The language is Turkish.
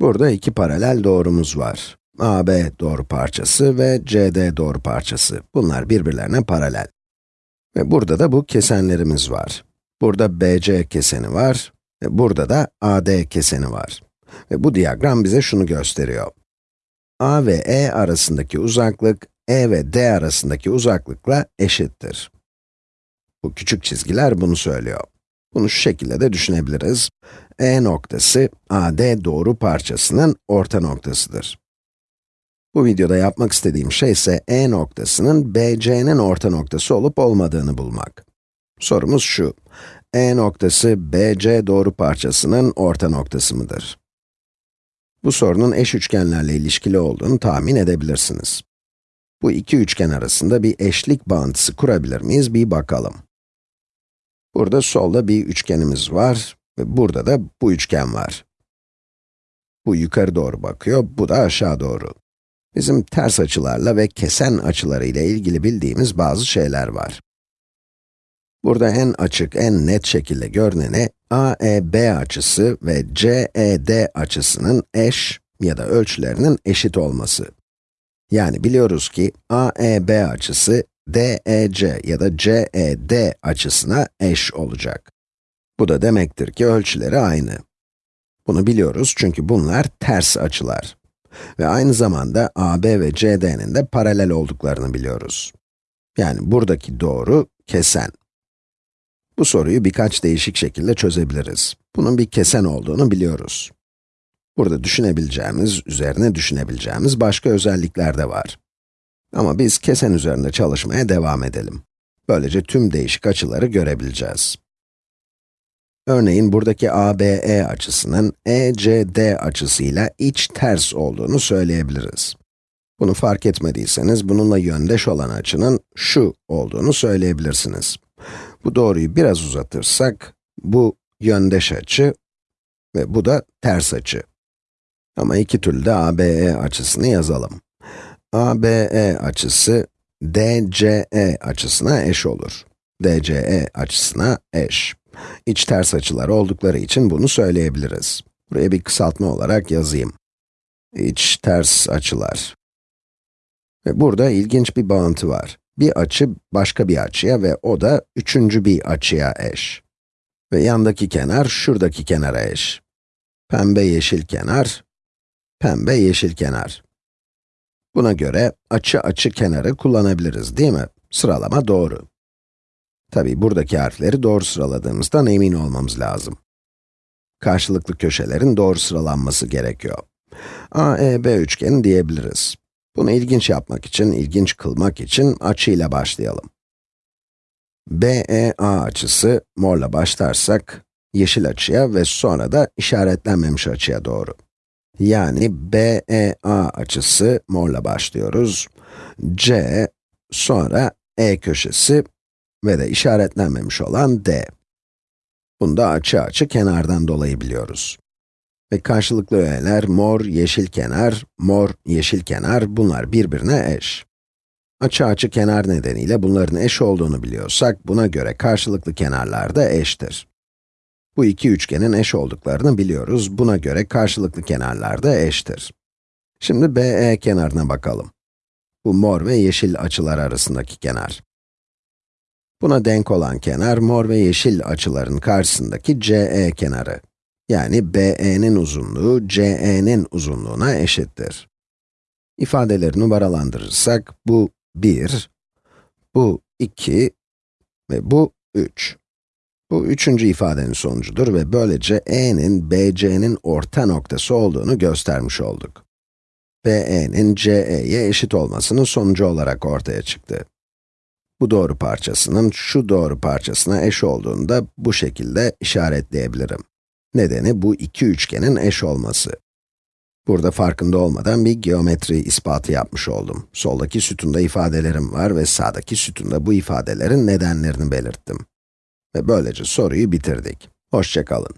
Burada iki paralel doğrumuz var. AB doğru parçası ve CD doğru parçası. Bunlar birbirlerine paralel. Ve burada da bu kesenlerimiz var. Burada BC keseni var ve burada da AD keseni var. Ve bu diyagram bize şunu gösteriyor. A ve E arasındaki uzaklık, E ve D arasındaki uzaklıkla eşittir. Bu küçük çizgiler bunu söylüyor. Bunu şu şekilde de düşünebiliriz. E noktası, AD doğru parçasının orta noktasıdır. Bu videoda yapmak istediğim şey ise E noktasının BC'nin orta noktası olup olmadığını bulmak. Sorumuz şu, E noktası BC doğru parçasının orta noktası mıdır? Bu sorunun eş üçgenlerle ilişkili olduğunu tahmin edebilirsiniz. Bu iki üçgen arasında bir eşlik bağıntısı kurabilir miyiz bir bakalım. Burada solda bir üçgenimiz var ve burada da bu üçgen var. Bu yukarı doğru bakıyor, bu da aşağı doğru. Bizim ters açılarla ve kesen açıları ile ilgili bildiğimiz bazı şeyler var. Burada en açık, en net şekilde görüneni, AEB açısı ve CED açısının eş ya da ölçülerinin eşit olması. Yani biliyoruz ki AEB açısı DEC ya da CED açısına eş olacak. Bu da demektir ki ölçüleri aynı. Bunu biliyoruz çünkü bunlar ters açılar. Ve aynı zamanda AB ve CD'nin de paralel olduklarını biliyoruz. Yani buradaki doğru kesen. Bu soruyu birkaç değişik şekilde çözebiliriz. Bunun bir kesen olduğunu biliyoruz. Burada düşünebileceğimiz, üzerine düşünebileceğimiz başka özellikler de var. Ama biz kesen üzerinde çalışmaya devam edelim. Böylece tüm değişik açıları görebileceğiz. Örneğin buradaki ABE açısının ECD açısıyla iç ters olduğunu söyleyebiliriz. Bunu fark etmediyseniz, bununla yöndeş olan açının şu olduğunu söyleyebilirsiniz. Bu doğruyu biraz uzatırsak, bu yöndeş açı ve bu da ters açı. Ama iki türlü de ABE açısını yazalım. ABE açısı, DCE açısına eş olur. DCE açısına eş. İç ters açılar oldukları için bunu söyleyebiliriz. Buraya bir kısaltma olarak yazayım. İç ters açılar. Ve burada ilginç bir bağıntı var. Bir açı başka bir açıya ve o da üçüncü bir açıya eş. Ve yandaki kenar şuradaki kenara eş. Pembe yeşil kenar, pembe yeşil kenar. Buna göre açı açı kenarı kullanabiliriz değil mi? Sıralama doğru. Tabi buradaki harfleri doğru sıraladığımızdan emin olmamız lazım. Karşılıklı köşelerin doğru sıralanması gerekiyor. AEB üçgeni diyebiliriz. Bunu ilginç yapmak için, ilginç kılmak için açıyla başlayalım. BEA açısı, morla başlarsak, yeşil açıya ve sonra da işaretlenmemiş açıya doğru. Yani BEA açısı, morla başlıyoruz. C, sonra E köşesi ve de işaretlenmemiş olan D. Bunu da açı açı kenardan dolayı biliyoruz. Ve karşılıklı öğeler mor, yeşil kenar, mor, yeşil kenar, bunlar birbirine eş. Açı açı kenar nedeniyle bunların eş olduğunu biliyorsak, buna göre karşılıklı kenarlar da eştir. Bu iki üçgenin eş olduklarını biliyoruz, buna göre karşılıklı kenarlar da eştir. Şimdi BE kenarına bakalım. Bu mor ve yeşil açılar arasındaki kenar. Buna denk olan kenar, mor ve yeşil açıların karşısındaki CE kenarı. Yani BE'nin uzunluğu, CE'nin uzunluğuna eşittir. İfadeleri numaralandırırsak, bu 1, bu 2 ve bu 3. Bu üçüncü ifadenin sonucudur ve böylece E'nin BC'nin orta noktası olduğunu göstermiş olduk. BE'nin CE'ye eşit olmasının sonucu olarak ortaya çıktı. Bu doğru parçasının şu doğru parçasına eş olduğunu da bu şekilde işaretleyebilirim. Nedeni bu iki üçgenin eş olması. Burada farkında olmadan bir geometri ispatı yapmış oldum. Soldaki sütunda ifadelerim var ve sağdaki sütunda bu ifadelerin nedenlerini belirttim. Ve böylece soruyu bitirdik. Hoşçakalın.